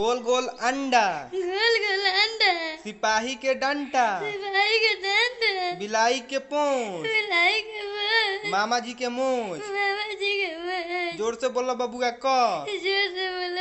गोल गोल अंडा। गोल गोल अंडा। सिपाही के डंटा सिपाही के डंटा बिलाई के पोंछ। बिलाई के पोंछ। मामा जी के मोछ। मामा जी के मुँह ज़ोर से बोलो बबुआ क ज़ोर से बोलो